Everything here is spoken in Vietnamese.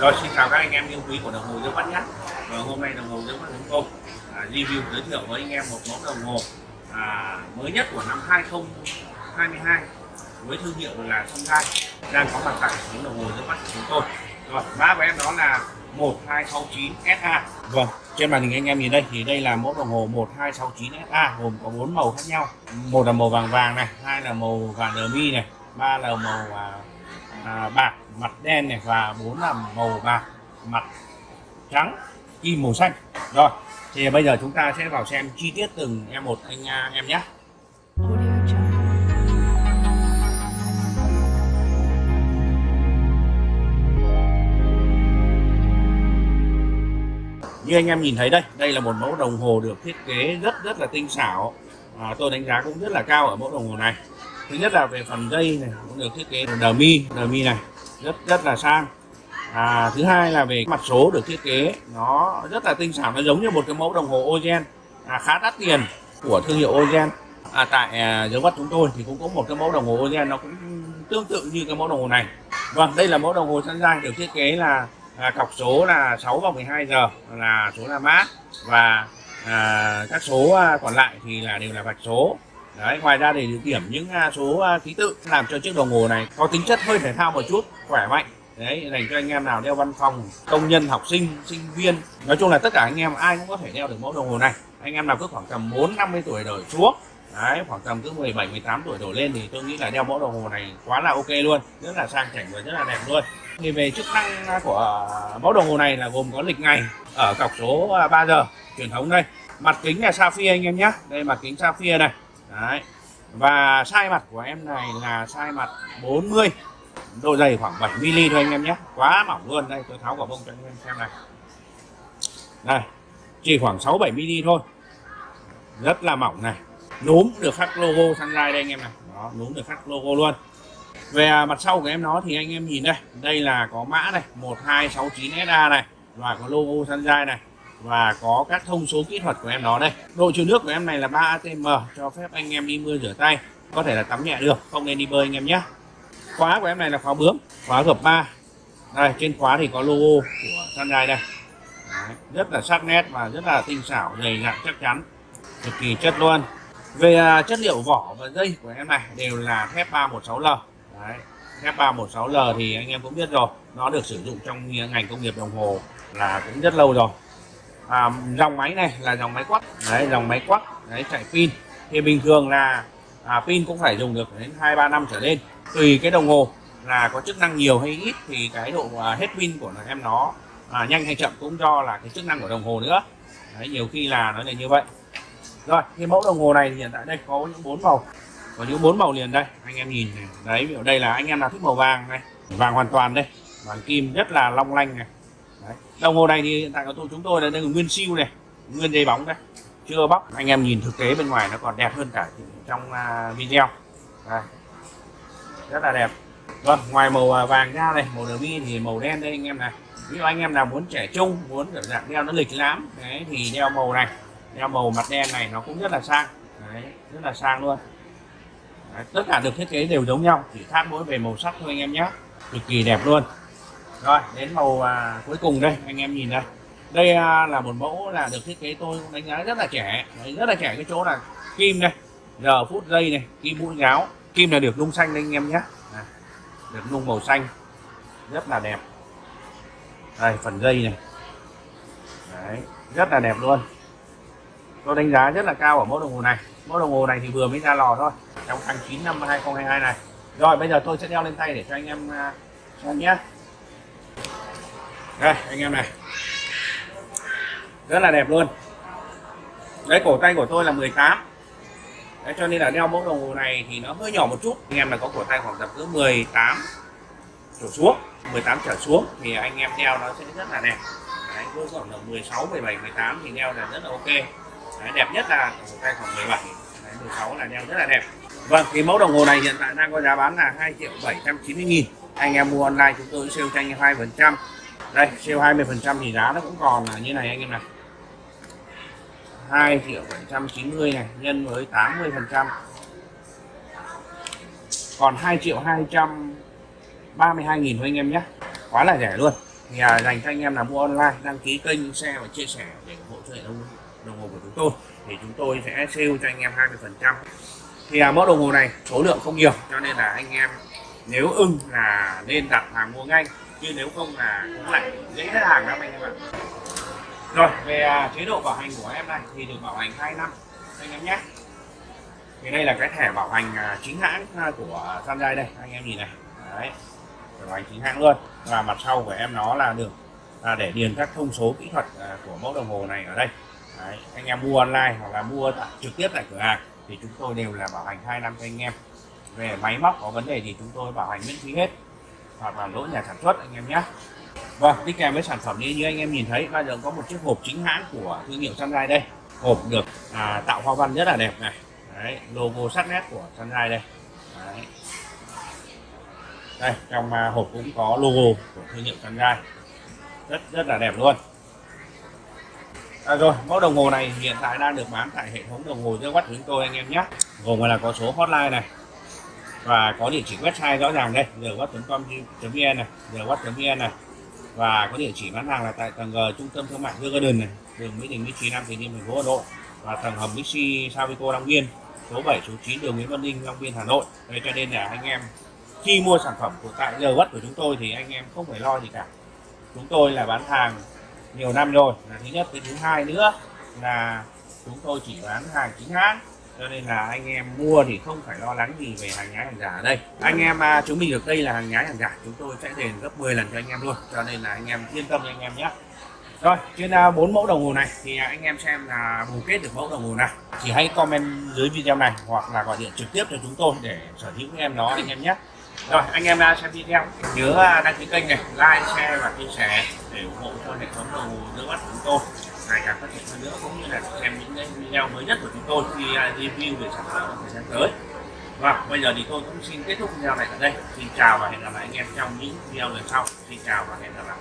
Rồi xin chào các anh em yêu quý của đồng hồ Dương Mắt nhé. Và hôm nay đồng hồ Dương Mắt chúng tôi à, review giới thiệu với anh em một mẫu đồng hồ à, mới nhất của năm 2022 với thương hiệu là Sungai đang có mặt tại những đồng hồ Dương Mắt của chúng tôi. Rồi mã của em đó là 1269 SA. Vâng, trên màn hình anh em nhìn đây thì đây là mẫu đồng hồ 1269 SA gồm có bốn màu khác nhau. Một là màu vàng vàng này, hai là màu vàng đờ mi này, ba là màu à, à, bạc mặt đen này và bốn là màu bạc mặt trắng kim màu xanh. Rồi thì bây giờ chúng ta sẽ vào xem chi tiết từng em một anh à, em nhé. Như anh em nhìn thấy đây đây là một mẫu đồng hồ được thiết kế rất rất là tinh xảo. À, tôi đánh giá cũng rất là cao ở mẫu đồng hồ này. Thứ nhất là về phần dây này cũng được thiết kế đờ mi đờ mi này rất rất là sang. À, thứ hai là về mặt số được thiết kế nó rất là tinh xảo nó giống như một cái mẫu đồng hồ Ogen. À, khá đắt tiền của thương hiệu Ogen. À, tại à, dấu vắt chúng tôi thì cũng có một cái mẫu đồng hồ Ogen nó cũng tương tự như cái mẫu đồng hồ này. Vâng đây là mẫu đồng hồ Sunshine được thiết kế là à, cọc số là 6 và 12 giờ là số là mát. Và à, các số à, còn lại thì là đều là vạch số. Đấy, ngoài ra để điểm những à, số à, ký tự làm cho chiếc đồng hồ này có tính chất hơi thể thao một chút khỏe mạnh. Đấy, dành cho anh em nào đeo văn phòng, công nhân, học sinh sinh viên. Nói chung là tất cả anh em ai cũng có thể đeo được mẫu đồng hồ này. Anh em nào cứ khoảng tầm 4 50 tuổi đổi xuống, đấy, khoảng tầm cứ 17 18 tuổi đổ lên thì tôi nghĩ là đeo mẫu đồng hồ này quá là ok luôn. Rất là sang chảnh và rất là đẹp luôn. Thì về chức năng của mẫu đồng hồ này là gồm có lịch ngày ở cọc số à, 3 giờ, truyền thống đây. Mặt kính là sapphire anh em nhé. Đây, mặt kính sapphire này. Đấy. Và sai mặt của em này là sai mặt 40 độ dày khoảng 7 mm thôi anh em nhé. Quá mỏng luôn. Đây, tôi tháo quả bông cho anh em xem này. Đây, chỉ khoảng 6 7 mm thôi. Rất là mỏng này. Núm được khắc logo Sunrise đây anh em này. Đó, núm được khắc logo luôn. Về à, mặt sau của em nó thì anh em nhìn đây. Đây là có mã này 1269 SA này. Và có logo Sunrise này. Và có các thông số kỹ thuật của em nó đây. Độ chịu nước của em này là 3 atm cho phép anh em đi mưa rửa tay. Có thể là tắm nhẹ được, không nên đi bơi anh em nhé khóa của em này là khóa bướm khóa gập 3 đây trên khóa thì có logo của Sunrise đây. Đấy, rất là sắc nét và rất là tinh xảo dày dặn chắc chắn cực kỳ chất luôn. Về à, chất liệu vỏ và dây của em này đều là thép 316L Đấy. thép 316L thì anh em cũng biết rồi nó được sử dụng trong ngành công nghiệp đồng hồ là cũng rất lâu rồi. À, dòng máy này là dòng máy quắc đấy dòng máy quắc đấy chạy pin. Thì bình thường là à, pin cũng phải dùng được đến hai ba năm trở lên tùy cái đồng hồ là có chức năng nhiều hay ít thì cái độ à, hết pin của em nó à, nhanh hay chậm cũng do là cái chức năng của đồng hồ nữa. Đấy, nhiều khi là nó là như vậy. Rồi cái mẫu đồng hồ này thì hiện tại đây có những bốn màu. Có những bốn màu liền đây anh em nhìn này. Đấy ví dụ đây là anh em nào thích màu vàng này. Vàng hoàn toàn đây vàng kim rất là long lanh này. Đấy. đồng hồ này thì hiện tại của tôi chúng tôi là đây là nguyên siêu này nguyên dây bóng đây chưa bóc. Anh em nhìn thực tế bên ngoài nó còn đẹp hơn cả trong uh, video. Đây rất là đẹp. Vâng ngoài màu à, vàng ra này màu derby thì màu đen đây anh em này ví dụ anh em nào muốn trẻ trung muốn kiểu dạng đeo nó lịch lắm, đấy thì đeo màu này đeo màu mặt đen này nó cũng rất là sang. Đấy, rất là sang luôn. Đấy, tất cả được thiết kế đều giống nhau chỉ khác mỗi về màu sắc thôi anh em nhé. Cực kỳ đẹp luôn. Rồi đến màu à, cuối cùng đây anh em nhìn đây. Đây à, là một mẫu là được thiết kế tôi đánh giá rất là trẻ đấy, rất là trẻ cái chỗ là kim đây. Giờ phút giây này kim mũi gáo kim là được nung xanh anh em nhé. Được nung màu xanh. Rất là đẹp. Đây, phần dây này. Đấy, rất là đẹp luôn. Tôi đánh giá rất là cao ở mẫu đồng hồ này. Mẫu đồng hồ này thì vừa mới ra lò thôi, trong tháng 9 năm 2022 này. Rồi, bây giờ tôi sẽ đeo lên tay để cho anh em à, xem nhé. Đây, anh em này. Rất là đẹp luôn. Đấy, cổ tay của tôi là 18 đấy, cho nên là đeo mẫu đồng hồ này thì nó hơi nhỏ một chút. Anh em là có cổ tay khoảng tầm cứ 18 trở xuống 18 trở xuống thì anh em đeo nó sẽ rất là đẹp. Đấy, cứ khoảng tầm 16 17 18 thì đeo là rất là ok. Đấy, đẹp nhất là cổ tay khoảng 17 đấy, 16 là đeo rất là đẹp. Vâng thì mẫu đồng hồ này hiện tại đang có giá bán là 2 triệu 790 nghìn. Anh em mua online chúng tôi sale cho anh 2 phần trăm. Đây sale 20 phần trăm thì giá nó cũng còn là như này anh em này. 2 triệu 790 này nhân với 80 phần trăm. Còn 2 triệu 232 nghìn thôi anh em nhé. Quá là rẻ luôn. Thì à, dành cho anh em là mua online đăng ký kênh xe và chia sẻ để ủng hộ cho hệ thống đồng hồ của chúng tôi thì chúng tôi sẽ sale cho anh em 20 phần trăm. Thì à, mẫu đồng hồ này số lượng không nhiều cho nên là anh em nếu ưng là nên đặt hàng mua ngay. Chứ nếu không là cũng lại dễ hết hàng lắm anh em ạ rồi về à, chế độ bảo hành của em này thì được bảo hành 2 năm. Anh em nhé. Thì đây là cái thẻ bảo hành à, chính hãng à, của Sunrise đây anh em nhìn này. Đấy bảo hành chính hãng luôn. Và mặt sau của em nó là được là để điền các thông số kỹ thuật của mẫu đồng hồ này ở đây. Đấy, anh em mua online hoặc là mua tại, trực tiếp tại cửa hàng thì chúng tôi đều là bảo hành 2 năm cho anh em. Về máy móc có vấn đề thì chúng tôi bảo hành miễn phí hết. Hoặc là lỗi nhà sản xuất anh em nhé. Vâng, đi kèm với sản phẩm như, như anh em nhìn thấy bao giờ có một chiếc hộp chính hãng của thương hiệu Sunrise đây. Hộp được à, tạo hoa văn rất là đẹp này. Đấy, logo sắc nét của Sunrise đây. Đấy. đây trong à, hộp cũng có logo của thương hiệu Sunrise. Rất rất là đẹp luôn. À, rồi mẫu đồng hồ này hiện tại đang được bán tại hệ thống đồng hồ dưới quát chúng tôi anh em nhé. Gồm là có số hotline này và có địa chỉ website rõ ràng đây giờ quát com vn này giờ quát vn này và có địa chỉ bán hàng là tại tầng G, trung tâm thương mại Hương Garden này, đường Mỹ Đình, Mỹ Trí, Nam Từ Liêm, thành phố Hà Nội. Và tầng hầm Bixi Savico Long Biên, số 7 số 9 đường Nguyễn Văn Linh Long Biên, Hà Nội. Đây cho nên là anh em khi mua sản phẩm của tại giờ của chúng tôi thì anh em không phải lo gì cả. Chúng tôi là bán hàng nhiều năm rồi. Là thứ nhất, cái thứ hai nữa là chúng tôi chỉ bán hàng chính hãng cho nên là anh em mua thì không phải lo lắng gì về hàng nhái hàng giả ở đây. Anh em à, chứng minh được đây là hàng nhái hàng giả chúng tôi sẽ đền gấp 10 lần cho anh em luôn. Cho nên là anh em yên tâm anh em nhé rồi trên à, bốn mẫu đồng hồ này thì anh em xem là bù kết được mẫu đồng hồ nào. Chỉ hãy comment dưới video này hoặc là gọi điện trực tiếp cho chúng tôi để sở hữu em nó anh em nhé rồi anh em à, xem video. Nhớ à, đăng ký kênh này like share và chia sẻ để ủng hộ cho hệ thống đồng hồ giữa mắt của chúng tôi ngày càng phát triển hơn nữa, cũng như là xem những cái video mới nhất của chúng tôi khi à, review về sản phẩm thời gian tới. Và bây giờ thì tôi cũng xin kết thúc video này tại đây. Xin chào và hẹn gặp lại anh em trong những video lần sau. Xin chào và hẹn gặp lại.